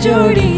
जोड़ी